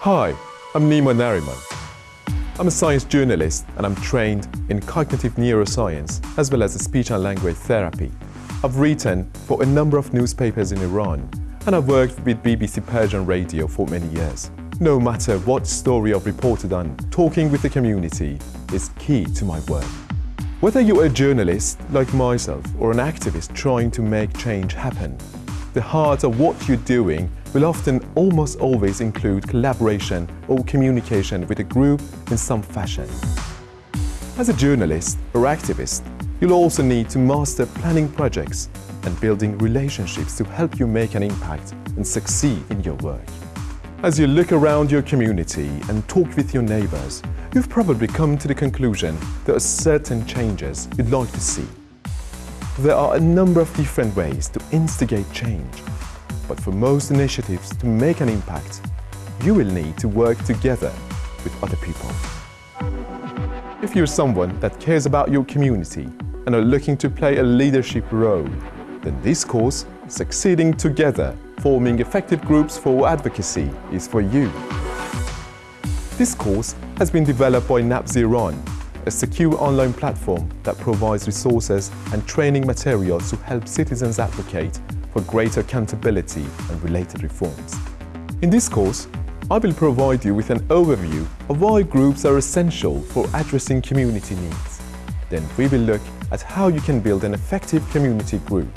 Hi, I'm Nima Nariman. I'm a science journalist and I'm trained in cognitive neuroscience as well as speech and language therapy. I've written for a number of newspapers in Iran and I've worked with BBC Persian Radio for many years. No matter what story I've reported on, talking with the community is key to my work. Whether you're a journalist like myself or an activist trying to make change happen, the heart of what you're doing will often almost always include collaboration or communication with a group in some fashion. As a journalist or activist, you'll also need to master planning projects and building relationships to help you make an impact and succeed in your work. As you look around your community and talk with your neighbors, you've probably come to the conclusion there are certain changes you'd like to see. There are a number of different ways to instigate change, but for most initiatives to make an impact, you will need to work together with other people. If you're someone that cares about your community and are looking to play a leadership role, then this course, Succeeding Together, Forming Effective Groups for Advocacy, is for you. This course has been developed by NAPS Iran, a secure online platform that provides resources and training materials to help citizens advocate for greater accountability and related reforms. In this course, I will provide you with an overview of why groups are essential for addressing community needs. Then we will look at how you can build an effective community group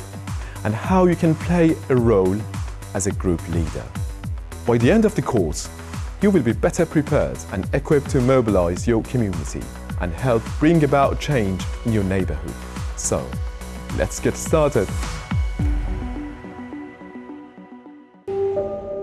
and how you can play a role as a group leader. By the end of the course, you will be better prepared and equipped to mobilize your community and help bring about change in your neighborhood. So, let's get started. thank you